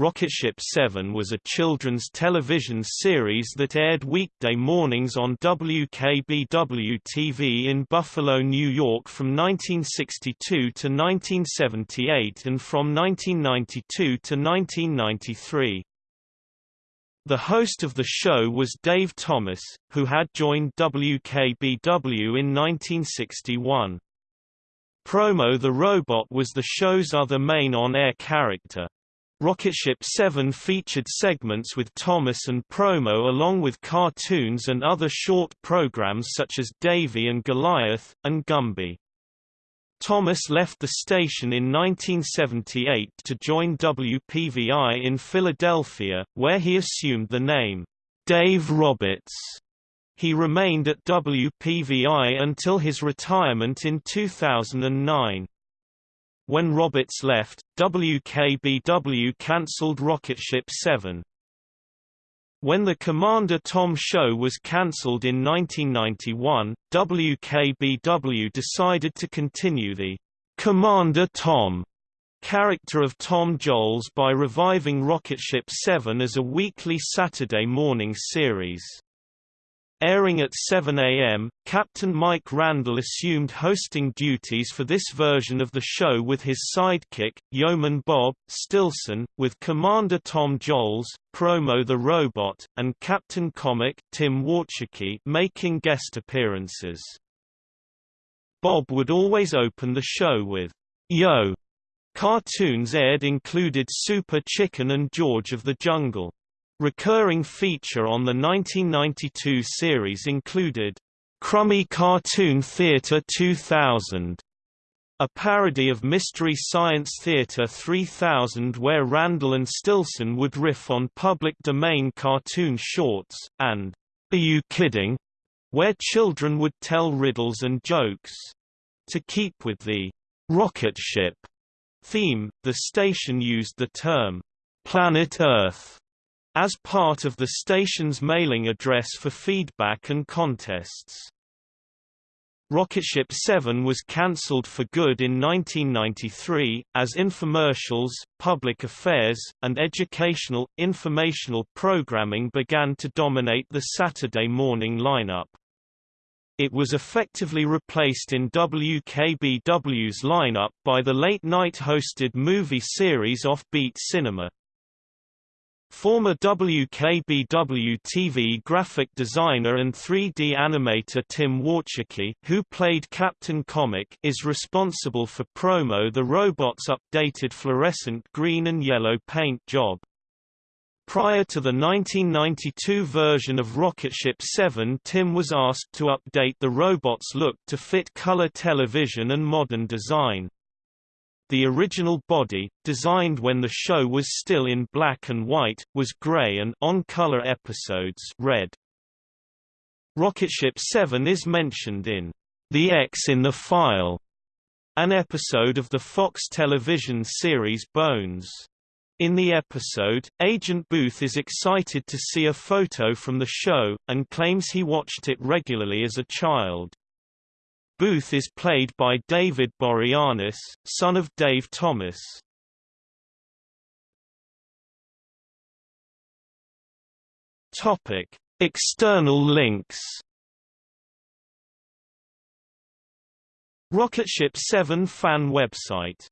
Rocketship 7 was a children's television series that aired weekday mornings on WKBW-TV in Buffalo, New York from 1962 to 1978 and from 1992 to 1993. The host of the show was Dave Thomas, who had joined WKBW in 1961. Promo the Robot was the show's other main on-air character. Rocketship 7 featured segments with Thomas and Promo along with cartoons and other short programs such as Davy and Goliath, and Gumby. Thomas left the station in 1978 to join WPVI in Philadelphia, where he assumed the name, Dave Roberts. He remained at WPVI until his retirement in 2009. When Roberts left, WKBW cancelled Rocketship 7. When the Commander Tom show was cancelled in 1991, WKBW decided to continue the Commander Tom character of Tom Jolls by reviving Rocketship 7 as a weekly Saturday morning series. Airing at 7 a.m., Captain Mike Randall assumed hosting duties for this version of the show with his sidekick, Yeoman Bob, Stilson, with Commander Tom Jolls, Promo the Robot, and Captain Comic, Tim Warchicki making guest appearances. Bob would always open the show with, Yo! Cartoons aired included Super Chicken and George of the Jungle. Recurring feature on the 1992 series included, "'Crummy Cartoon Theatre 2000' a parody of Mystery Science Theater 3000 where Randall and Stilson would riff on public domain cartoon shorts, and Are You Kidding? where children would tell riddles and jokes. To keep with the rocket ship theme, the station used the term Planet Earth as part of the station's mailing address for feedback and contests. Rocketship 7 was cancelled for good in 1993, as infomercials, public affairs, and educational, informational programming began to dominate the Saturday morning lineup. It was effectively replaced in WKBW's lineup by the late-night hosted movie series Offbeat Cinema. Former WKBW-TV graphic designer and 3D animator Tim Warchicki, who played Captain Comic, is responsible for Promo the robot's updated fluorescent green and yellow paint job. Prior to the 1992 version of Rocketship 7 Tim was asked to update the robot's look to fit color television and modern design. The original body, designed when the show was still in black and white, was gray and on-color episodes red. Rocketship 7 is mentioned in The X in the File, an episode of the Fox television series Bones. In the episode, Agent Booth is excited to see a photo from the show, and claims he watched it regularly as a child. Booth is played by David Boreanaz, son of Dave Thomas. Topic: External links. Rocketship 7 fan website